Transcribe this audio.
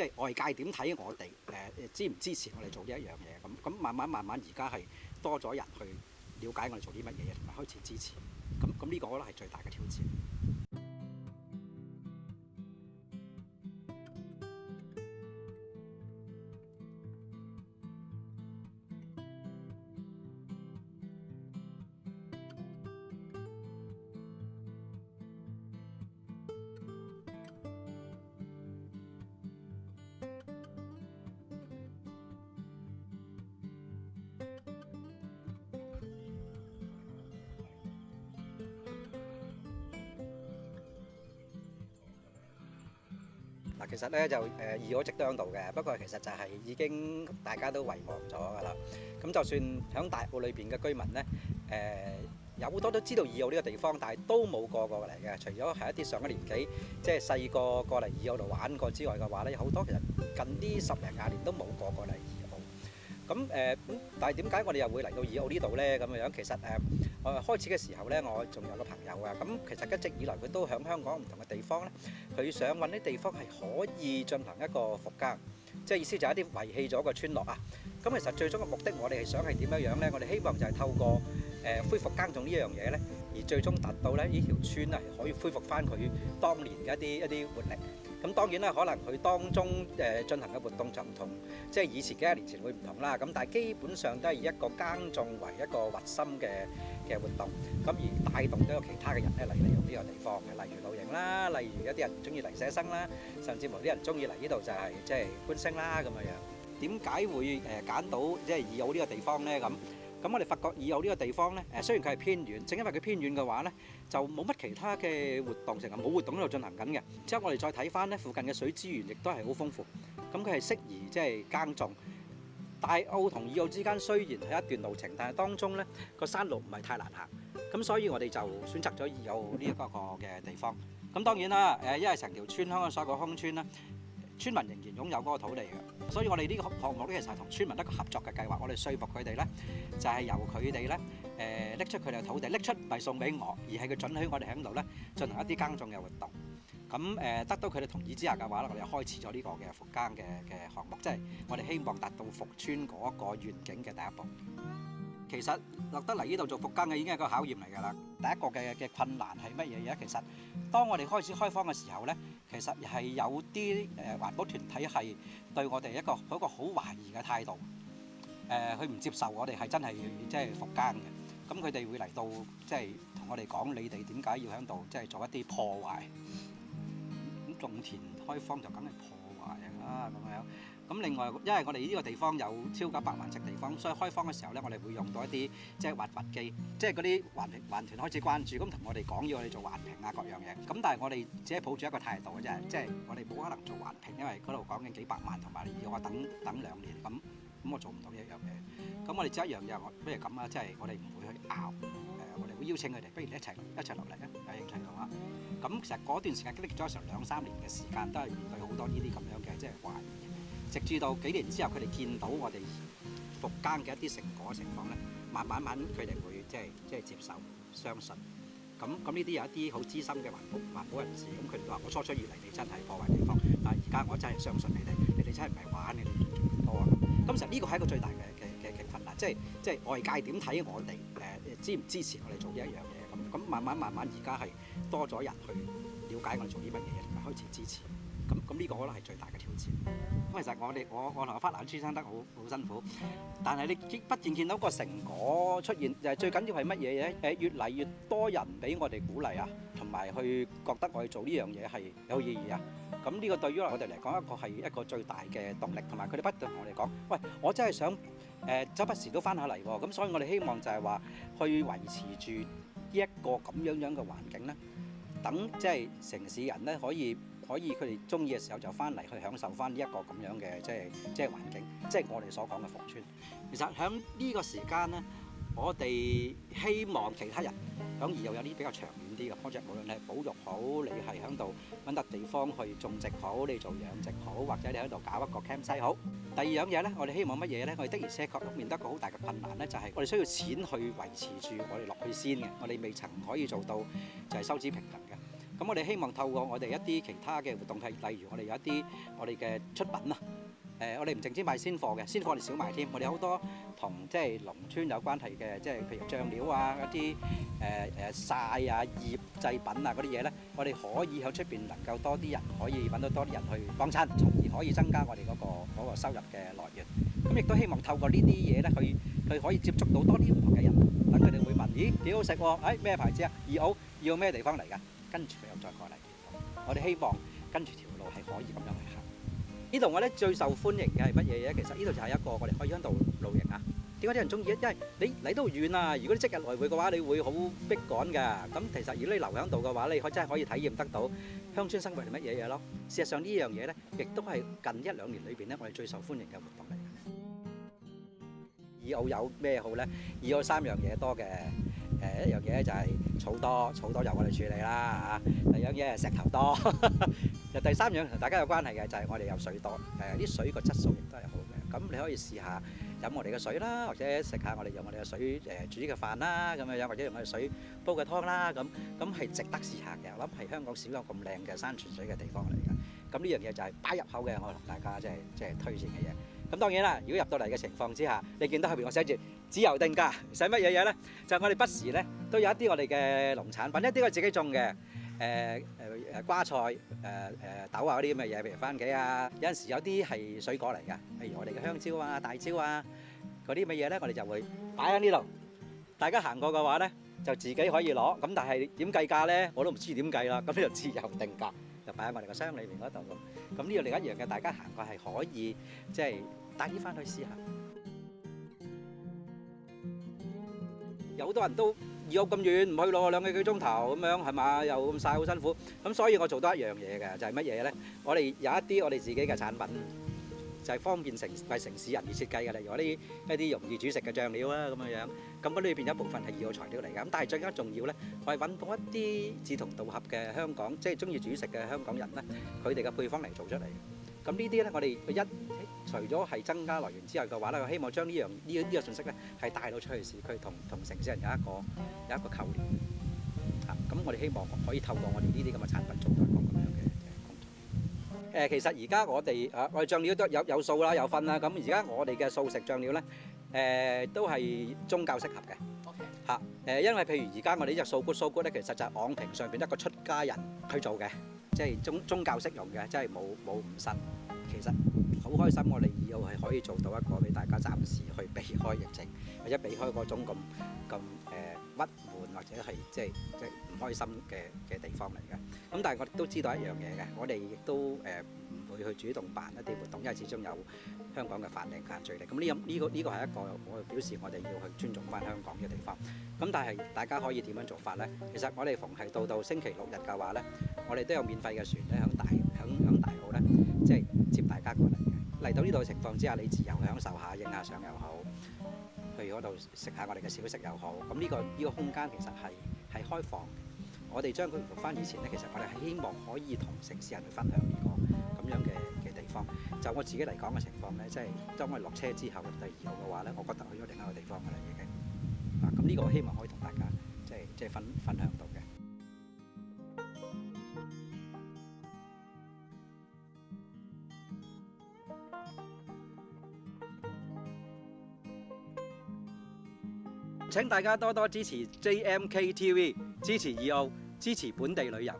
即係外界點睇我哋？誒支唔支持我哋做呢一樣嘢？咁咁慢慢慢慢，而家係多咗人去了解我哋做啲乜嘢，同埋開始支持。咁咁呢個可能係最大嘅挑戰。嗱，其實咧就誒二友一直都度嘅，不過其實就係已經大家都遺忘咗㗎啦。咁就算喺大埔裏邊嘅居民咧，誒有好多都知道二友呢個地方，但係都冇過過嚟嘅。除咗係一啲上一年紀，即係細個過嚟二友度玩過之外嘅話咧，好多其實近啲十零廿年都冇過過嚟。咁誒咁，但係點解我哋又會嚟到以奧呢度咧？咁樣其實誒，開始嘅時候咧，我仲有個朋友啊。咁其實一直以來佢都喺香港唔同嘅地方咧，佢想揾啲地方係可以進行一個復耕，即係意思就係一啲遺棄咗嘅村落啊。咁其實最終嘅目的，我哋係想係點樣樣咧？我哋希望就係透過誒恢復耕種呢樣嘢咧，而最終達到咧呢條村啊，可以恢復翻佢當年嘅一啲一啲活力。咁當然啦，可能佢當中誒進行嘅活動就唔同，即係以前幾廿年前會唔同啦。咁但係基本上都係以一個耕種為一個核心嘅嘅活動，咁而帶動咗其他嘅人咧嚟利用呢個地方嘅，例如露營啦，例如一啲人中意嚟寫生啦，甚至乎啲人中意嚟呢度就係即係觀星啦咁樣。點解會誒揀到即係洱海呢個地方咧？咁？咁我哋發覺二澳呢個地方咧，誒雖然佢係偏遠，正因為佢偏遠嘅話咧，就冇乜其他嘅活動成日冇活動喺度進行緊嘅。之後我哋再睇翻咧，附近嘅水資源亦都係好豐富，咁佢係適宜即係耕種。大澳同二澳之間雖然係一段路程，但係當中咧個山路唔係太難行，咁所以我哋就選擇咗二澳呢一個個嘅地方。咁當然啦，誒因為成條村香港所謂空鄉村啦。村民仍然擁有嗰個土地嘅，所以我哋呢個項目咧，其實係同村民一個合作嘅計劃。我哋説服佢哋咧，就係由佢哋咧誒拎出佢哋嘅土地，拎出唔係送俾我，而係佢準許我哋喺度咧進行一啲耕種嘅活動。咁誒得到佢哋同意之下嘅話咧，我哋開始咗呢個嘅復耕嘅嘅項目，即係我哋希望達到復村嗰個願景嘅第一步。其實落得嚟呢度做復耕嘅已經係一個考驗嚟㗎啦。第一個嘅嘅困難係乜嘢嘢？其實當我哋開始開荒嘅時候咧。其實係有啲誒環保團體係對我哋一個一個好懷疑嘅態度，誒佢唔接受我哋係真係即係復耕嘅，咁佢哋會嚟到即係同我哋講你哋點解要喺度即係做一啲破壞，咁種田開荒就梗係破壞啊，咁咪咁另外，因為我哋呢個地方有超過百萬尺地方，所以開荒嘅時候咧，我哋會用到一啲即係挖掘機，即係嗰啲環環團開始關注，咁同我哋講要我哋做環評啊各樣嘢。咁但係我哋只係抱住一個態度，嘅啫，即係我哋冇可能做環評，因為嗰度講緊幾百萬，同埋要我等等兩年咁，咁我做唔到一樣嘢。咁我哋只一樣嘢，我不如咁啊，即係我哋唔會去拗我哋會邀請佢哋，不如一齊一齊落嚟咧，係趣嘅啦。咁其實嗰段時間經歷咗成兩三年嘅時間，都係面對好多呢啲咁樣嘅即係壞。直至到幾年之後，佢哋見到我哋復耕嘅一啲成果情況咧，慢慢慢佢哋會即係即係接受相信。咁咁呢啲有一啲好資深嘅環保環保人士，咁佢哋話：我初初以嚟你真係破壞地方，但係而家我真係相信你哋，你哋真係唔係玩嘅。我話：咁其實呢個係一個最大嘅嘅嘅嘅困難，即係即係外界點睇我哋誒支唔支持我哋做呢一樣嘢？咁咁慢慢慢慢而家係多咗人去了解我哋做啲乜嘢，同埋開始支持。咁咁呢個可能係最大嘅挑戰。咁其實我哋我我同阿花壇先生得好好辛苦，但係你見不斷見到個成果出現，就係最緊要係乜嘢嘢？誒越嚟越多人俾我哋鼓勵啊，同埋去覺得我哋做呢樣嘢係有意義啊。咁呢個對於我哋嚟講，一個係一個最大嘅動力，同埋佢哋不斷同我哋講：，喂，我真係想誒，周不時都翻下嚟喎。咁所以我哋希望就係話，去維持住呢一個咁樣樣嘅環境咧，等即係城市人咧可以。可以佢哋中意嘅時候就翻嚟去享受翻呢一個咁樣嘅即係即係環境，即係我哋所講嘅服村。其實喺呢個時間咧，我哋希望其他人響而又有啲比較長遠啲嘅 project，無論你係保育好，你係喺度揾笪地方去種植好，你做養殖好，或者你喺度搞一個 campsite 好。第二樣嘢咧，我哋希望乜嘢咧？我哋的而且確面得一個好大嘅困難咧，就係我哋需要錢去維持住我哋落去先嘅，我哋未曾可以做到就係收支平衡。咁我哋希望透過我哋一啲其他嘅活動，係例如我哋有一啲我哋嘅出品啊。誒，我哋唔淨止賣鮮貨嘅，鮮貨我哋少賣添。我哋好多同即係農村有關係嘅，即係譬如醬料啊一啲誒誒曬啊醃製品啊嗰啲嘢咧，我哋可以喺出邊能夠多啲人可以揾到多啲人去幫襯，從而可以增加我哋嗰個嗰個收入嘅來源。咁亦都希望透過呢啲嘢咧，去去可以接觸到多啲唔同嘅人，等佢哋會問：咦，幾好食喎？誒，咩牌子啊？二澳要咩地方嚟㗎？跟住又再過嚟，我哋希望跟住條路係可以咁樣去行。呢度我咧最受歡迎嘅係乜嘢嘢？其實呢度就係一個我哋可以喺度露營啊。點解啲人中意咧？因為你嚟到遠啊。如果你即日來回嘅話，你會好逼趕㗎。咁其實如果你留喺度嘅話，你可真係可以體驗得到鄉村生活係乜嘢嘢咯。事實上呢樣嘢咧，亦都係近一兩年裏邊咧，我哋最受歡迎嘅活動嚟。以澳有咩好咧？以澳三樣嘢多嘅。誒一樣嘢咧就係草多，草多由我哋處理啦第二樣嘢係石頭多，第三樣同大家有關係嘅就係我哋有水多。誒啲水個質素亦都係好嘅。咁你可以試下飲我哋嘅水啦，或者食下我哋用我哋嘅水誒煮嘅飯啦，咁樣，或者用我哋水煲嘅湯啦，咁咁係值得試下嘅。我諗係香港少有咁靚嘅山泉水嘅地方嚟嘅。咁呢樣嘢就係擺入口嘅，我同大家即係即係推薦嘅嘢。咁當然啦，如果入到嚟嘅情況之下，你見到後邊我寫住自由定價，使乜嘢嘢咧？就我哋不時咧都有一啲我哋嘅農產，品，一啲我自己種嘅，誒誒誒瓜菜，誒誒豆啊嗰啲咁嘅嘢，譬如蕃茄啊，有陣時有啲係水果嚟嘅，譬如我哋嘅香蕉啊、大蕉啊嗰啲嘅嘢咧，我哋就會擺喺呢度。大家行過嘅話咧，就自己可以攞。咁但係點計價咧，我都唔知點計啦。咁就自由定價。擺喺我哋個箱裏面嗰度咁，咁呢個另一樣嘅，大家行過係可以，即係帶啲翻去試下。有好多人都二屋咁遠唔去咯，兩個幾鐘頭咁樣係嘛，又咁晒好辛苦。咁所以我做多一樣嘢嘅就係乜嘢咧？我哋有一啲我哋自己嘅產品。就係方便城為城市人而設計嘅，例如我啲一啲容易煮食嘅醬料啊，咁樣樣。咁嗰裏邊有一部分係二號材料嚟嘅。咁但係最加重要咧，我係揾到一啲志同道合嘅香港，即係中意煮食嘅香港人咧，佢哋嘅配方嚟做出嚟。咁呢啲咧，我哋一除咗係增加來源之外嘅話咧，希望將呢樣呢呢個信息咧，係帶到出去市區，同同城市人有一個有一個溝連。咁我哋希望可以透過我哋呢啲咁嘅產品做。誒，其實而家我哋誒，我哋醬料都有有數啦，有分啦。咁而家我哋嘅素食醬料咧，誒都係宗教適合嘅。嚇誒，因為譬如而家我哋呢只素骨素骨咧，其實就係昂平上邊一個出家人去做嘅，即係宗宗教適用嘅，即係冇冇五辛。其實。好開心，我哋又係可以做到一個俾大家暫時去避開疫情，或者避開嗰種咁咁誒鬱悶或者係即係即係唔開心嘅嘅地方嚟嘅。咁但係我哋都知道一樣嘢嘅，我哋亦都誒唔會去主動辦一啲活動，因為始終有香港嘅法例限制力。咁呢咁呢個呢個係一個我表示我哋要去尊重翻香港嘅地方。咁但係大家可以點樣做法咧？其實我哋逢係到到星期六日嘅話咧，我哋都有免費嘅船咧，響大響響大澳咧，即係接大家過嚟。嚟到呢度嘅情況之下，你自由享受下影下相又好，譬如嗰度食下我哋嘅小食又好。咁呢個呢個空間其實係係開放，我哋將佢回翻以前咧，其實我哋希望可以同城市人去分享呢個咁樣嘅嘅地方。就我自己嚟講嘅情況咧，即係當我落車之後，第二號嘅話咧，我覺得去咗另一個地方嘅啦已經。啊，咁呢個我希望可以同大家即係即係分分享到。请大家多多支持 JMK TV，支持 E 澳，支持本地旅游。